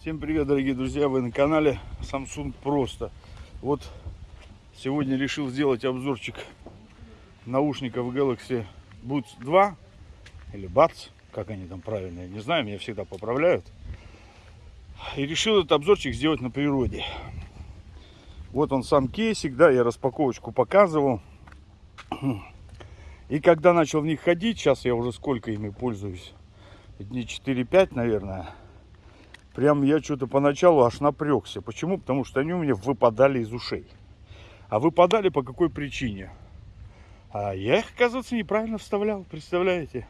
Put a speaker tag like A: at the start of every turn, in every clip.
A: Всем привет, дорогие друзья! Вы на канале Samsung Просто. Вот сегодня решил сделать обзорчик наушников Galaxy Buds 2 или Buds, как они там правильно, я не знаю, меня всегда поправляют. И решил этот обзорчик сделать на природе. Вот он сам кейсик, да, я распаковочку показывал. И когда начал в них ходить, сейчас я уже сколько ими пользуюсь, дней 4-5, наверное, прям я что-то поначалу аж напрягся. Почему? Потому что они у меня выпадали из ушей. А выпадали по какой причине? А я их, оказывается, неправильно вставлял, представляете?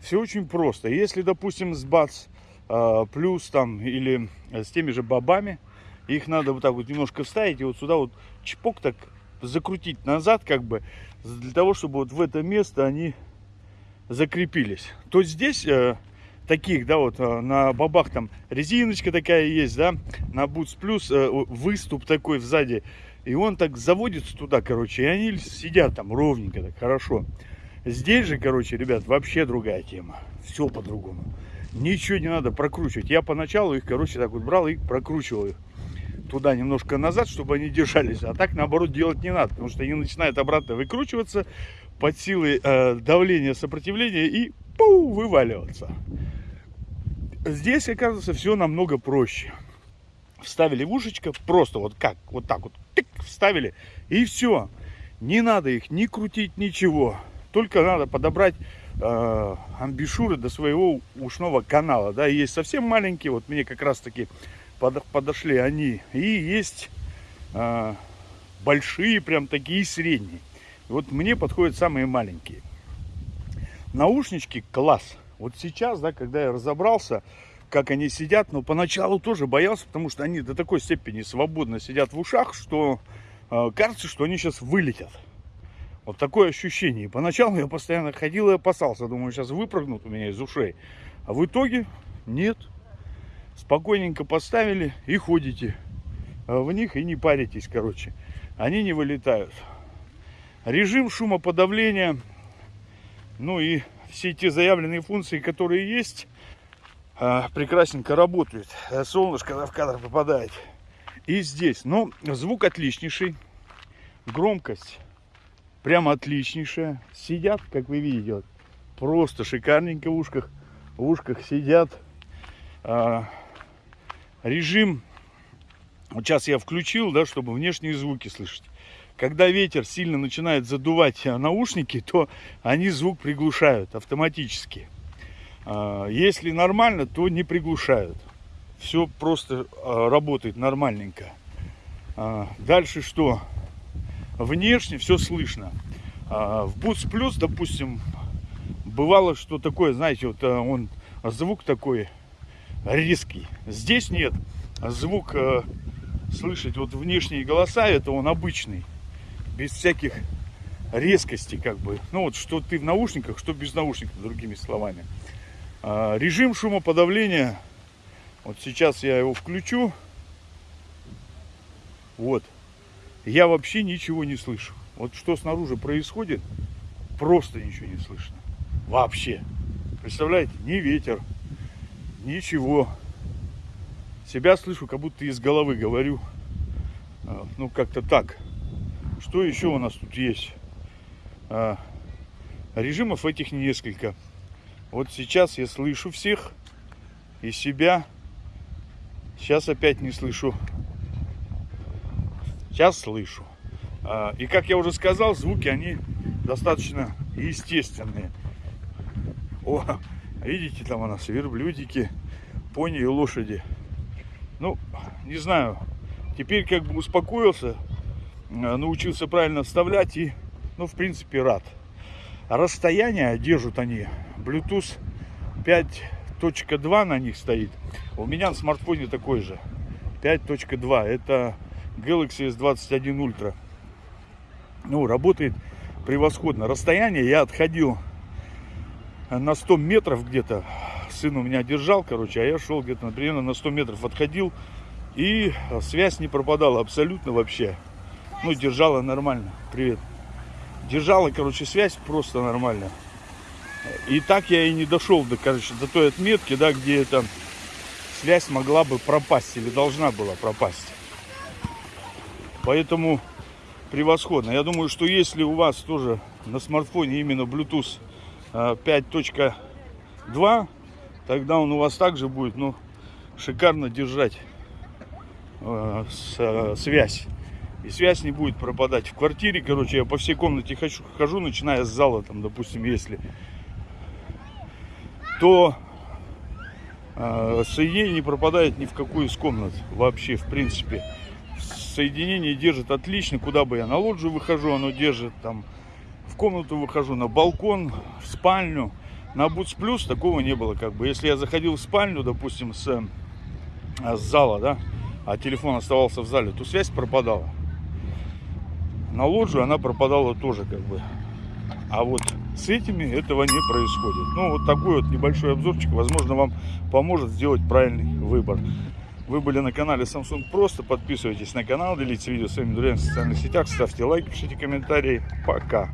A: Все очень просто. Если, допустим, с бац э, плюс там или с теми же бобами, их надо вот так вот немножко вставить и вот сюда вот чпок так закрутить назад, как бы, для того, чтобы вот в это место они закрепились. То здесь э, таких, да, вот э, на бабах там резиночка такая есть, да, на Plus э, выступ такой сзади, и он так заводится туда, короче, и они сидят там ровненько, так хорошо. Здесь же, короче, ребят, вообще другая тема, все по-другому. Ничего не надо прокручивать. Я поначалу их, короче, так вот брал и прокручивал их туда немножко назад, чтобы они держались. А так, наоборот, делать не надо, потому что они начинают обратно выкручиваться под силой э, давления, сопротивления и пу, вываливаться. Здесь, оказывается, все намного проще. Вставили в ушечко, просто вот как, вот так вот, тык, вставили, и все. Не надо их ни крутить, ничего. Только надо подобрать э, амбишуры до своего ушного канала. Да, есть совсем маленькие, вот мне как раз таки под, подошли они. И есть э, большие, прям такие средние. Вот мне подходят самые маленькие. Наушнички класс. Вот сейчас, да, когда я разобрался, как они сидят, но поначалу тоже боялся, потому что они до такой степени свободно сидят в ушах, что э, кажется, что они сейчас вылетят. Вот такое ощущение. И поначалу я постоянно ходил и опасался. Думаю, сейчас выпрыгнут у меня из ушей. А в итоге нет. Спокойненько поставили и ходите в них и не паритесь, короче. Они не вылетают. Режим шумоподавления, ну и все те заявленные функции, которые есть, а, прекрасненько работают. Солнышко в кадр попадает. И здесь, ну, звук отличнейший, громкость прямо отличнейшая. Сидят, как вы видите, вот, просто шикарненько в ушках, в ушках сидят. А, режим, вот сейчас я включил, да, чтобы внешние звуки слышать когда ветер сильно начинает задувать наушники, то они звук приглушают автоматически. А, если нормально, то не приглушают. Все просто а, работает нормальненько. А, дальше что? Внешне все слышно. В Boost Plus, допустим, бывало, что такое, знаете, вот он звук такой резкий. Здесь нет. Звук слышать вот внешние голоса, это он обычный без всяких резкостей, как бы. Ну вот, что ты в наушниках, что без наушников, другими словами. А, режим шумоподавления. Вот сейчас я его включу. Вот. Я вообще ничего не слышу. Вот что снаружи происходит, просто ничего не слышно. Вообще. Представляете, ни ветер, ничего. Себя слышу, как будто из головы говорю. А, ну, как-то так. Что еще у нас тут есть? А, режимов этих несколько. Вот сейчас я слышу всех и себя. Сейчас опять не слышу. Сейчас слышу. А, и как я уже сказал, звуки они достаточно естественные. О, видите, там у нас верблюдики, пони и лошади. Ну, не знаю. Теперь как бы успокоился, научился правильно вставлять и, ну, в принципе, рад. Расстояние держат они. Bluetooth 5.2 на них стоит. У меня на смартфоне такой же. 5.2. Это Galaxy S21 Ultra. Ну, работает превосходно. Расстояние я отходил на 100 метров где-то. Сын у меня держал, короче, а я шел где-то, примерно на 100 метров отходил. И связь не пропадала абсолютно вообще. Ну, держала нормально. Привет. Держала, короче, связь просто нормально. И так я и не дошел до, короче, до той отметки, да, где это связь могла бы пропасть или должна была пропасть. Поэтому превосходно. Я думаю, что если у вас тоже на смартфоне именно Bluetooth э, 5.2, тогда он у вас также будет, ну, шикарно держать э, с- э, связь. И связь не будет пропадать. В квартире, короче, я по всей комнате хожу, хожу, начиная с зала, там, допустим, если, то э, соединение не пропадает ни в какую из комнат вообще, в принципе. Соединение держит отлично, куда бы я на лоджию выхожу, оно держит там, в комнату выхожу, на балкон, в спальню. На Boots Plus такого не было, как бы. Если я заходил в спальню, допустим, с, э, с зала, да, а телефон оставался в зале, то связь пропадала. На лоджию она пропадала тоже, как бы. А вот с этими этого не происходит. Ну, вот такой вот небольшой обзорчик, возможно, вам поможет сделать правильный выбор. Вы были на канале Samsung Просто. Подписывайтесь на канал, делитесь видео своими друзьями в социальных сетях, ставьте лайки, пишите комментарии. Пока!